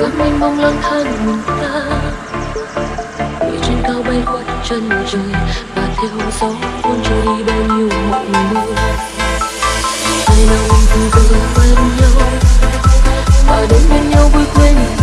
biển mênh mông lang thang mình ta. Người trên cao bay qua chân trời, và theo gió cuốn trôi đi bao nhiêu mộng mơ ngày nào mình cùng giờ quen nhau và đến bên nhau vui quên